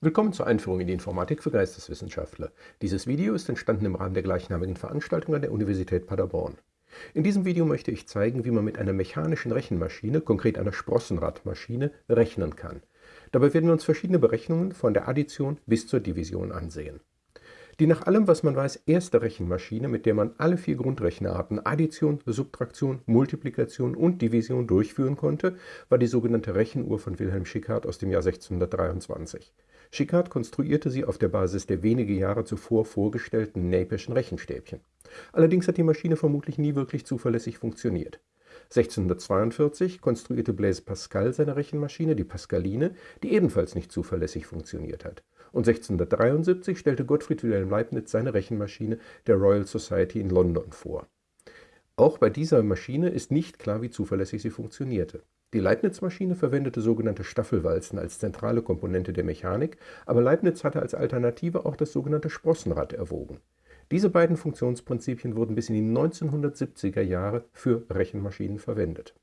Willkommen zur Einführung in die Informatik für Geisteswissenschaftler. Dieses Video ist entstanden im Rahmen der gleichnamigen Veranstaltung an der Universität Paderborn. In diesem Video möchte ich zeigen, wie man mit einer mechanischen Rechenmaschine, konkret einer Sprossenradmaschine, rechnen kann. Dabei werden wir uns verschiedene Berechnungen von der Addition bis zur Division ansehen. Die nach allem, was man weiß, erste Rechenmaschine, mit der man alle vier Grundrechenarten Addition, Subtraktion, Multiplikation und Division durchführen konnte, war die sogenannte Rechenuhr von Wilhelm Schickhardt aus dem Jahr 1623. Schickhardt konstruierte sie auf der Basis der wenige Jahre zuvor vorgestellten Napeschen Rechenstäbchen. Allerdings hat die Maschine vermutlich nie wirklich zuverlässig funktioniert. 1642 konstruierte Blaise Pascal seine Rechenmaschine, die Pascaline, die ebenfalls nicht zuverlässig funktioniert hat und 1673 stellte Gottfried Wilhelm Leibniz seine Rechenmaschine der Royal Society in London vor. Auch bei dieser Maschine ist nicht klar, wie zuverlässig sie funktionierte. Die Leibniz-Maschine verwendete sogenannte Staffelwalzen als zentrale Komponente der Mechanik, aber Leibniz hatte als Alternative auch das sogenannte Sprossenrad erwogen. Diese beiden Funktionsprinzipien wurden bis in die 1970er Jahre für Rechenmaschinen verwendet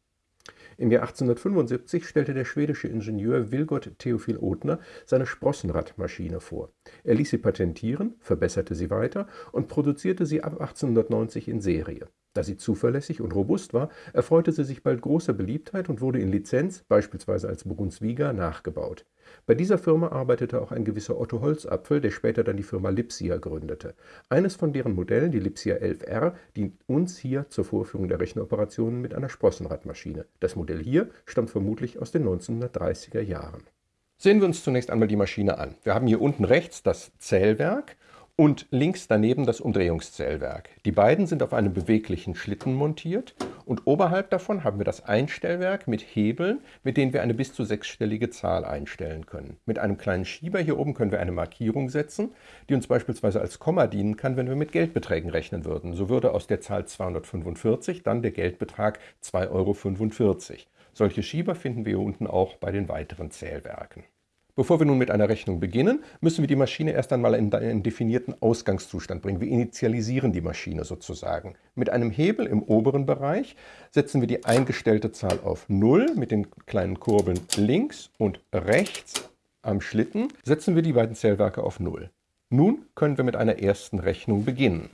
im Jahr 1875 stellte der schwedische Ingenieur Vilgot Theophil Othner seine Sprossenradmaschine vor. Er ließ sie patentieren, verbesserte sie weiter und produzierte sie ab 1890 in Serie. Da sie zuverlässig und robust war, erfreute sie sich bald großer Beliebtheit und wurde in Lizenz, beispielsweise als Brunsviga, nachgebaut. Bei dieser Firma arbeitete auch ein gewisser Otto Holzapfel, der später dann die Firma Lipsia gründete. Eines von deren Modellen, die Lipsia 11R, dient uns hier zur Vorführung der Rechenoperationen mit einer Sprossenradmaschine. Das Modell hier stammt vermutlich aus den 1930er Jahren. Sehen wir uns zunächst einmal die Maschine an. Wir haben hier unten rechts das Zählwerk und links daneben das Umdrehungszählwerk. Die beiden sind auf einem beweglichen Schlitten montiert und oberhalb davon haben wir das Einstellwerk mit Hebeln, mit denen wir eine bis zu sechsstellige Zahl einstellen können. Mit einem kleinen Schieber hier oben können wir eine Markierung setzen, die uns beispielsweise als Komma dienen kann, wenn wir mit Geldbeträgen rechnen würden. So würde aus der Zahl 245 dann der Geldbetrag 2,45 Euro. Solche Schieber finden wir hier unten auch bei den weiteren Zählwerken. Bevor wir nun mit einer Rechnung beginnen, müssen wir die Maschine erst einmal in einen definierten Ausgangszustand bringen. Wir initialisieren die Maschine sozusagen. Mit einem Hebel im oberen Bereich setzen wir die eingestellte Zahl auf 0 mit den kleinen Kurbeln links und rechts am Schlitten setzen wir die beiden Zählwerke auf 0. Nun können wir mit einer ersten Rechnung beginnen.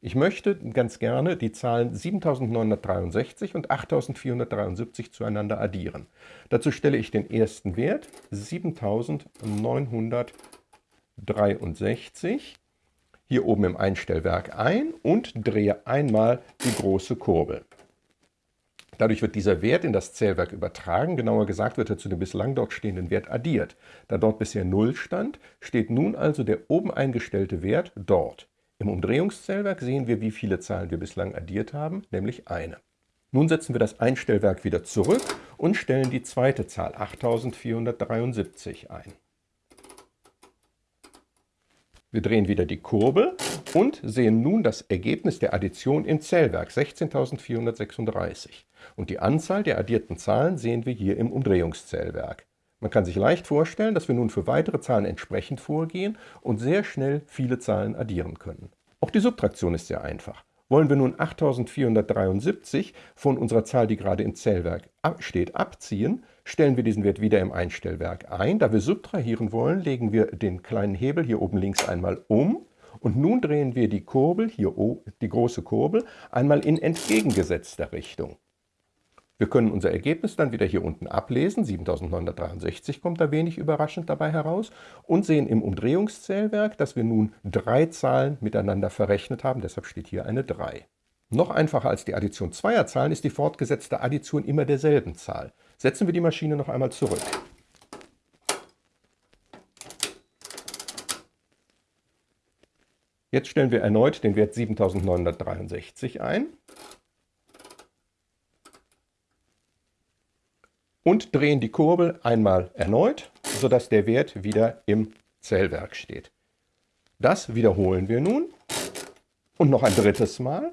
Ich möchte ganz gerne die Zahlen 7963 und 8473 zueinander addieren. Dazu stelle ich den ersten Wert 7963 hier oben im Einstellwerk ein und drehe einmal die große Kurbel. Dadurch wird dieser Wert in das Zählwerk übertragen, genauer gesagt wird er zu dem bislang dort stehenden Wert addiert. Da dort bisher 0 stand, steht nun also der oben eingestellte Wert dort. Im Umdrehungszählwerk sehen wir, wie viele Zahlen wir bislang addiert haben, nämlich eine. Nun setzen wir das Einstellwerk wieder zurück und stellen die zweite Zahl 8473 ein. Wir drehen wieder die Kurbel und sehen nun das Ergebnis der Addition im Zählwerk 16.436. Und die Anzahl der addierten Zahlen sehen wir hier im Umdrehungszählwerk. Man kann sich leicht vorstellen, dass wir nun für weitere Zahlen entsprechend vorgehen und sehr schnell viele Zahlen addieren können. Auch die Subtraktion ist sehr einfach. Wollen wir nun 8473 von unserer Zahl, die gerade im Zählwerk steht, abziehen, stellen wir diesen Wert wieder im Einstellwerk ein. Da wir subtrahieren wollen, legen wir den kleinen Hebel hier oben links einmal um und nun drehen wir die Kurbel, hier die große Kurbel, einmal in entgegengesetzter Richtung. Wir können unser Ergebnis dann wieder hier unten ablesen. 7963 kommt da wenig überraschend dabei heraus und sehen im Umdrehungszählwerk, dass wir nun drei Zahlen miteinander verrechnet haben. Deshalb steht hier eine 3. Noch einfacher als die Addition zweier Zahlen ist die fortgesetzte Addition immer derselben Zahl. Setzen wir die Maschine noch einmal zurück. Jetzt stellen wir erneut den Wert 7963 ein und drehen die Kurbel einmal erneut, sodass der Wert wieder im Zählwerk steht. Das wiederholen wir nun und noch ein drittes Mal.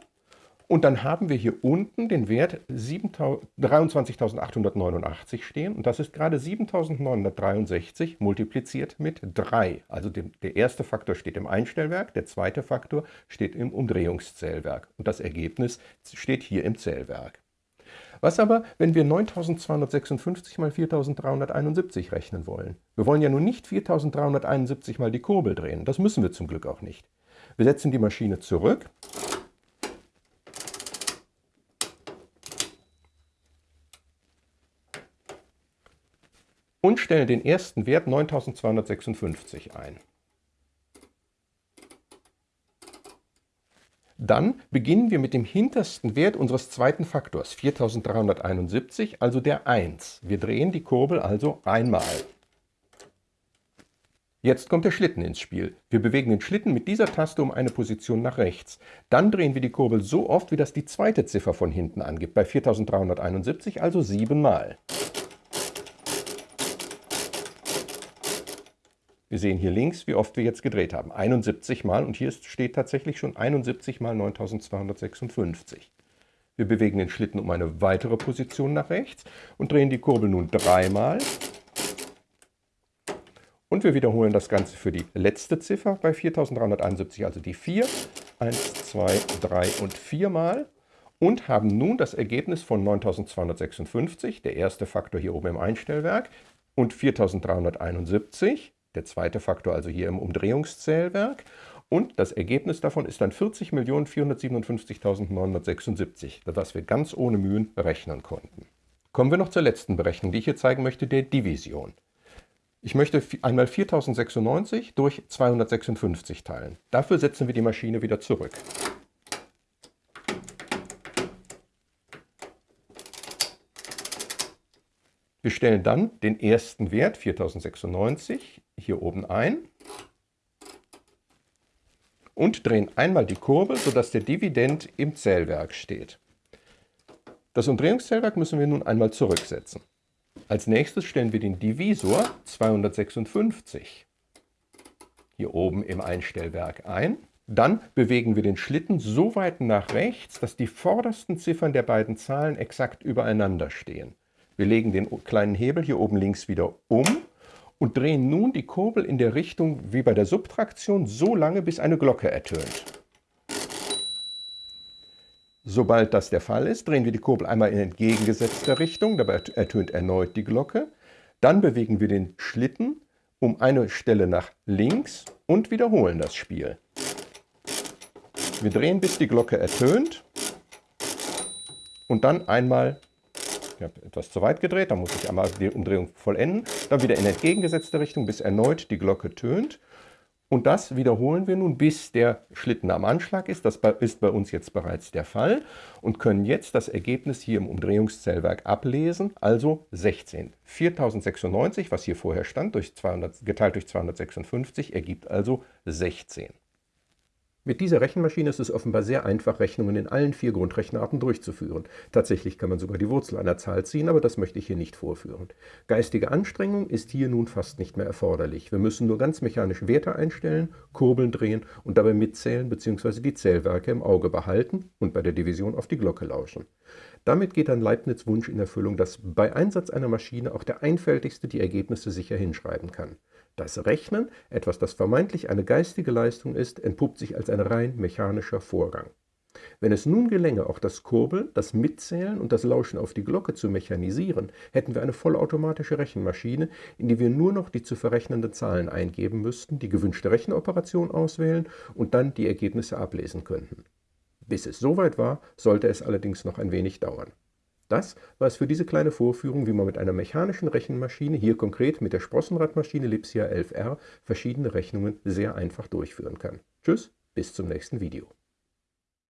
Und dann haben wir hier unten den Wert 23.889 stehen. Und das ist gerade 7.963 multipliziert mit 3. Also dem, der erste Faktor steht im Einstellwerk, der zweite Faktor steht im Umdrehungszählwerk. Und das Ergebnis steht hier im Zählwerk. Was aber, wenn wir 9256 mal 4371 rechnen wollen? Wir wollen ja nun nicht 4371 mal die Kurbel drehen, das müssen wir zum Glück auch nicht. Wir setzen die Maschine zurück und stellen den ersten Wert 9256 ein. Dann beginnen wir mit dem hintersten Wert unseres zweiten Faktors, 4371, also der 1. Wir drehen die Kurbel also einmal. Jetzt kommt der Schlitten ins Spiel. Wir bewegen den Schlitten mit dieser Taste um eine Position nach rechts. Dann drehen wir die Kurbel so oft, wie das die zweite Ziffer von hinten angibt, bei 4371 also siebenmal. Wir sehen hier links, wie oft wir jetzt gedreht haben. 71 mal und hier steht tatsächlich schon 71 mal 9256. Wir bewegen den Schlitten um eine weitere Position nach rechts und drehen die Kurbel nun dreimal. Und wir wiederholen das Ganze für die letzte Ziffer bei 4371, also die 4. 1, 2, 3 und 4 Mal. Und haben nun das Ergebnis von 9256, der erste Faktor hier oben im Einstellwerk, und 4371 der zweite Faktor also hier im Umdrehungszählwerk. Und das Ergebnis davon ist dann 40.457.976, was wir ganz ohne Mühen berechnen konnten. Kommen wir noch zur letzten Berechnung, die ich hier zeigen möchte, der Division. Ich möchte einmal 4096 durch 256 teilen. Dafür setzen wir die Maschine wieder zurück. Wir stellen dann den ersten Wert, 4096, hier oben ein und drehen einmal die Kurbel, sodass der Dividend im Zählwerk steht. Das Umdrehungszählwerk müssen wir nun einmal zurücksetzen. Als nächstes stellen wir den Divisor 256 hier oben im Einstellwerk ein. Dann bewegen wir den Schlitten so weit nach rechts, dass die vordersten Ziffern der beiden Zahlen exakt übereinander stehen. Wir legen den kleinen Hebel hier oben links wieder um und drehen nun die Kurbel in der Richtung wie bei der Subtraktion so lange, bis eine Glocke ertönt. Sobald das der Fall ist, drehen wir die Kurbel einmal in entgegengesetzter Richtung, dabei ertönt erneut die Glocke. Dann bewegen wir den Schlitten um eine Stelle nach links und wiederholen das Spiel. Wir drehen, bis die Glocke ertönt und dann einmal ich habe etwas zu weit gedreht, da muss ich einmal die Umdrehung vollenden. Dann wieder in entgegengesetzte Richtung, bis erneut die Glocke tönt. Und das wiederholen wir nun, bis der Schlitten am Anschlag ist. Das ist bei uns jetzt bereits der Fall. Und können jetzt das Ergebnis hier im Umdrehungszählwerk ablesen, also 16. 4096, was hier vorher stand, durch 200, geteilt durch 256, ergibt also 16. Mit dieser Rechenmaschine ist es offenbar sehr einfach, Rechnungen in allen vier Grundrechenarten durchzuführen. Tatsächlich kann man sogar die Wurzel einer Zahl ziehen, aber das möchte ich hier nicht vorführen. Geistige Anstrengung ist hier nun fast nicht mehr erforderlich. Wir müssen nur ganz mechanisch Werte einstellen, Kurbeln drehen und dabei mitzählen bzw. die Zählwerke im Auge behalten und bei der Division auf die Glocke lauschen. Damit geht dann Leibniz Wunsch in Erfüllung, dass bei Einsatz einer Maschine auch der Einfältigste die Ergebnisse sicher hinschreiben kann. Das Rechnen, etwas das vermeintlich eine geistige Leistung ist, entpuppt sich als ein rein mechanischer Vorgang. Wenn es nun gelänge, auch das Kurbeln, das Mitzählen und das Lauschen auf die Glocke zu mechanisieren, hätten wir eine vollautomatische Rechenmaschine, in die wir nur noch die zu verrechnenden Zahlen eingeben müssten, die gewünschte Rechenoperation auswählen und dann die Ergebnisse ablesen könnten. Bis es soweit war, sollte es allerdings noch ein wenig dauern. Das war es für diese kleine Vorführung, wie man mit einer mechanischen Rechenmaschine, hier konkret mit der Sprossenradmaschine Lipsia 11R, verschiedene Rechnungen sehr einfach durchführen kann. Tschüss, bis zum nächsten Video.